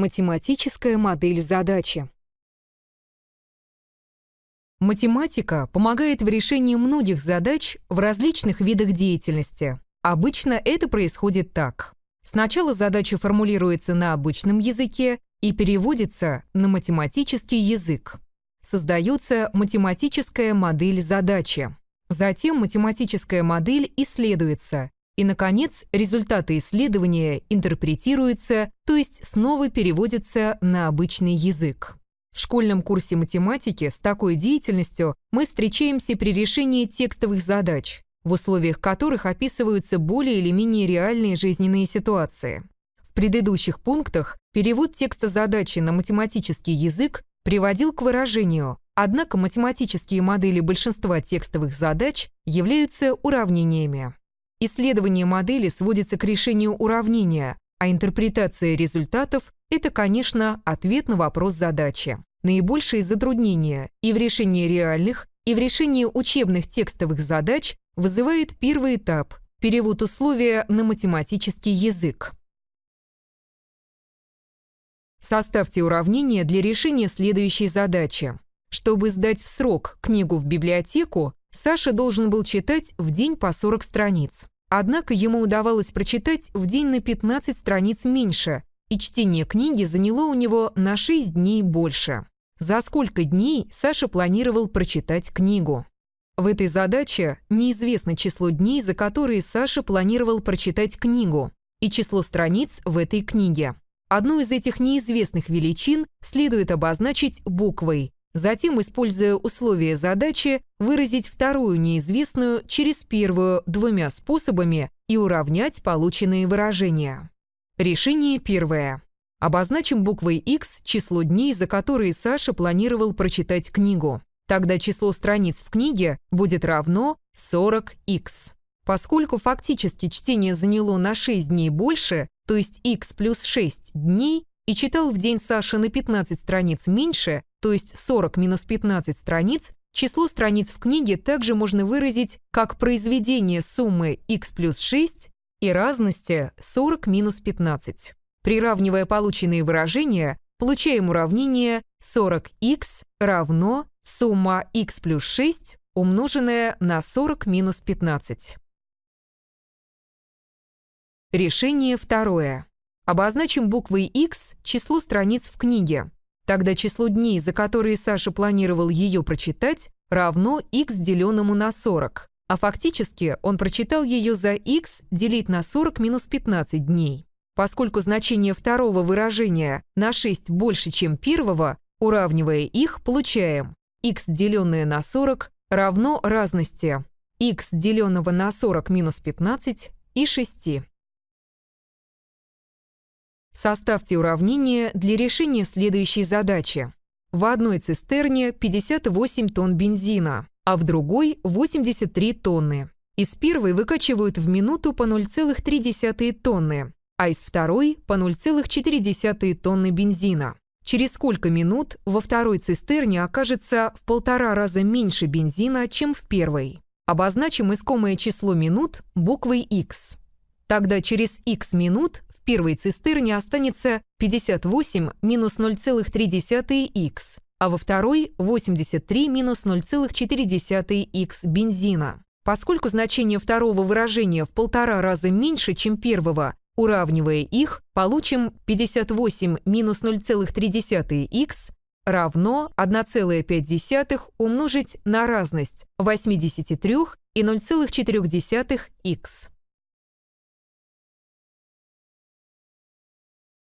Математическая модель задачи. Математика помогает в решении многих задач в различных видах деятельности. Обычно это происходит так. Сначала задача формулируется на обычном языке и переводится на математический язык. Создается математическая модель задачи. Затем математическая модель исследуется, и, наконец, результаты исследования интерпретируются, то есть снова переводятся на обычный язык. В школьном курсе математики с такой деятельностью мы встречаемся при решении текстовых задач, в условиях которых описываются более или менее реальные жизненные ситуации. В предыдущих пунктах перевод текста задачи на математический язык приводил к выражению, однако математические модели большинства текстовых задач являются уравнениями. Исследование модели сводится к решению уравнения, а интерпретация результатов – это, конечно, ответ на вопрос задачи. Наибольшие затруднения и в решении реальных, и в решении учебных текстовых задач вызывает первый этап – перевод условия на математический язык. Составьте уравнение для решения следующей задачи. Чтобы сдать в срок книгу в библиотеку, Саша должен был читать в день по 40 страниц. Однако ему удавалось прочитать в день на 15 страниц меньше, и чтение книги заняло у него на 6 дней больше. За сколько дней Саша планировал прочитать книгу? В этой задаче неизвестно число дней, за которые Саша планировал прочитать книгу, и число страниц в этой книге. Одну из этих неизвестных величин следует обозначить буквой, Затем, используя условия задачи, выразить вторую неизвестную через первую двумя способами и уравнять полученные выражения. Решение первое. Обозначим буквой X число дней, за которые Саша планировал прочитать книгу. Тогда число страниц в книге будет равно 40x. Поскольку фактически чтение заняло на 6 дней больше, то есть x плюс 6 дней, и читал в день Саша на 15 страниц меньше, то есть 40 минус 15 страниц, число страниц в книге также можно выразить как произведение суммы x плюс 6 и разности 40 минус 15. Приравнивая полученные выражения, получаем уравнение 40x равно сумма x плюс 6 умноженная на 40 минус 15. Решение второе. Обозначим буквой X число страниц в книге. Тогда число дней, за которые Саша планировал ее прочитать, равно x деленному на 40. А фактически он прочитал ее за x делить на 40 минус 15 дней. Поскольку значение второго выражения на 6 больше, чем первого, уравнивая их, получаем x деленное на 40 равно разности x деленного на 40 минус 15 и 6. Составьте уравнение для решения следующей задачи. В одной цистерне 58 тонн бензина, а в другой 83 тонны. Из первой выкачивают в минуту по 0,3 тонны, а из второй по 0,4 тонны бензина. Через сколько минут во второй цистерне окажется в полтора раза меньше бензина, чем в первой? Обозначим искомое число минут буквой X. Тогда через x минут в первой цистерне останется 58 минус 0,3х, а во второй 83 минус 0,4х бензина. Поскольку значение второго выражения в полтора раза меньше, чем первого, уравнивая их, получим 58 минус 0,3х равно 1,5 умножить на разность 83 и 0,4х.